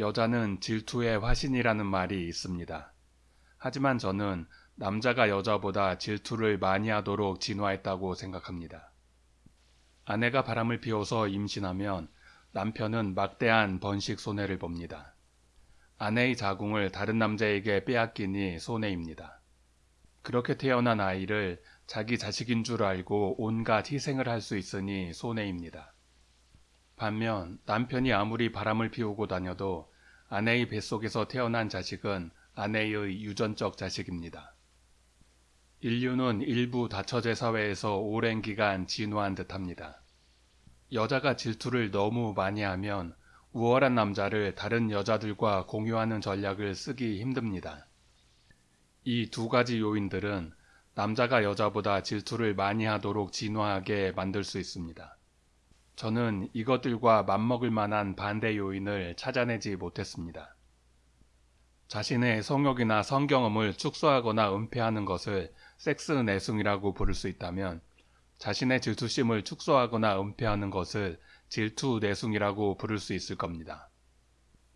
여자는 질투의 화신이라는 말이 있습니다. 하지만 저는 남자가 여자보다 질투를 많이 하도록 진화했다고 생각합니다. 아내가 바람을 피워서 임신하면 남편은 막대한 번식 손해를 봅니다. 아내의 자궁을 다른 남자에게 빼앗기니 손해입니다. 그렇게 태어난 아이를 자기 자식인 줄 알고 온갖 희생을 할 수 있으니 손해입니다. 반면 남편이 아무리 바람을 피우고 다녀도 아내의 뱃속에서 태어난 자식은 아내의 유전적 자식입니다. 인류는 일부 다처제 사회에서 오랜 기간 진화한 듯합니다. 여자가 질투를 너무 많이 하면 우월한 남자를 다른 여자들과 공유하는 전략을 쓰기 힘듭니다. 이 두 가지 요인들은 남자가 여자보다 질투를 많이 하도록 진화하게 만들 수 있습니다. 저는 이것들과 맞먹을 만한 반대 요인을 찾아내지 못했습니다. 자신의 성욕이나 성경험을 축소하거나 은폐하는 것을 섹스 내숭이라고 부를 수 있다면 자신의 질투심을 축소하거나 은폐하는 것을 질투 내숭이라고 부를 수 있을 겁니다.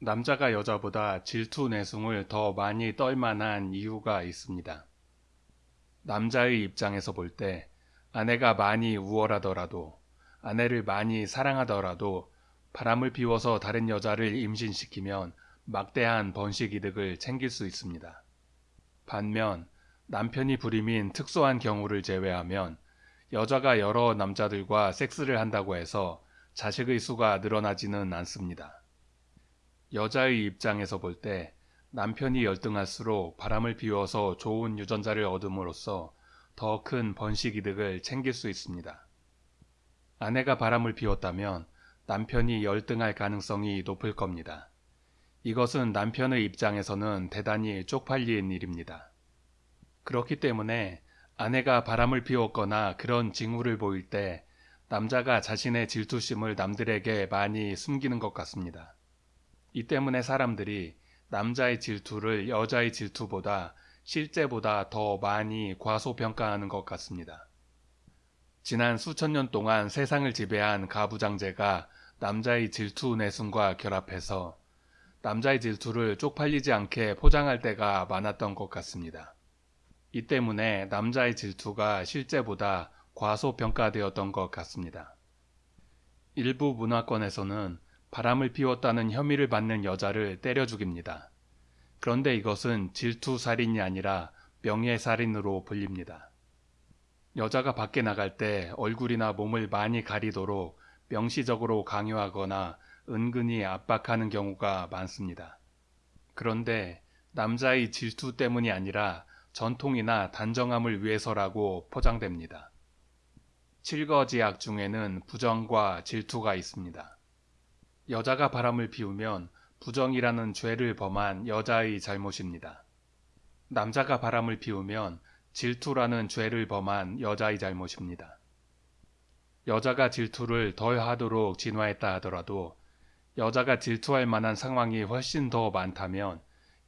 남자가 여자보다 질투 내숭을 더 많이 떨 만한 이유가 있습니다. 남자의 입장에서 볼 때 아내가 많이 우월하더라도 아내를 많이 사랑하더라도 바람을 피워서 다른 여자를 임신시키면 막대한 번식 이득을 챙길 수 있습니다. 반면 남편이 불임인 특수한 경우를 제외하면 여자가 여러 남자들과 섹스를 한다고 해서 자식의 수가 늘어나지는 않습니다. 여자의 입장에서 볼 때 남편이 열등할수록 바람을 피워서 좋은 유전자를 얻음으로써 더 큰 번식 이득을 챙길 수 있습니다. 아내가 바람을 피웠다면 남편이 열등할 가능성이 높을 겁니다. 이것은 남편의 입장에서는 대단히 쪽팔린 일입니다. 그렇기 때문에 아내가 바람을 피웠거나 그런 징후를 보일 때 남자가 자신의 질투심을 남들에게 많이 숨기는 것 같습니다. 이 때문에 사람들이 남자의 질투를 여자의 질투보다 실제보다 더 많이 과소평가하는 것 같습니다. 지난 수천 년 동안 세상을 지배한 가부장제가 남자의 질투 내숭과 결합해서 남자의 질투를 쪽팔리지 않게 포장할 때가 많았던 것 같습니다. 이 때문에 남자의 질투가 실제보다 과소평가되었던 것 같습니다. 일부 문화권에서는 바람을 피웠다는 혐의를 받는 여자를 때려 죽입니다. 그런데 이것은 질투살인이 아니라 명예살인으로 불립니다. 여자가 밖에 나갈 때 얼굴이나 몸을 많이 가리도록 명시적으로 강요하거나 은근히 압박하는 경우가 많습니다. 그런데 남자의 질투 때문이 아니라 전통이나 단정함을 위해서라고 포장됩니다. 칠거지약 중에는 부정과 질투가 있습니다. 여자가 바람을 피우면 부정이라는 죄를 범한 여자의 잘못입니다. 남자가 바람을 피우면 질투라는 죄를 범한 여자의 잘못입니다. 여자가 질투를 덜 하도록 진화했다 하더라도 여자가 질투할 만한 상황이 훨씬 더 많다면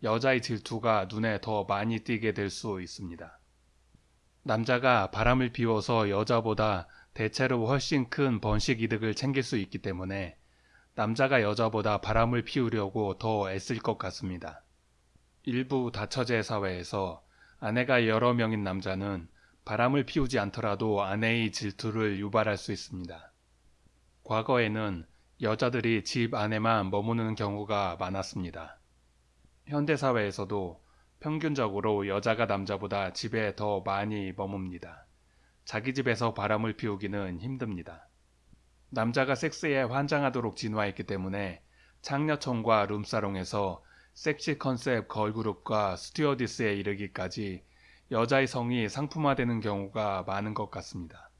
여자의 질투가 눈에 더 많이 띄게 될 수 있습니다. 남자가 바람을 피워서 여자보다 대체로 훨씬 큰 번식 이득을 챙길 수 있기 때문에 남자가 여자보다 바람을 피우려고 더 애쓸 것 같습니다. 일부 다처제 사회에서 아내가 여러 명인 남자는 바람을 피우지 않더라도 아내의 질투를 유발할 수 있습니다. 과거에는 여자들이 집 안에만 머무는 경우가 많았습니다. 현대사회에서도 평균적으로 여자가 남자보다 집에 더 많이 머뭅니다. 자기 집에서 바람을 피우기는 힘듭니다. 남자가 섹스에 환장하도록 진화했기 때문에 창녀촌과 룸사롱에서 섹시 컨셉 걸그룹과 스튜어디스에 이르기까지 여자의 성이 상품화되는 경우가 많은 것 같습니다.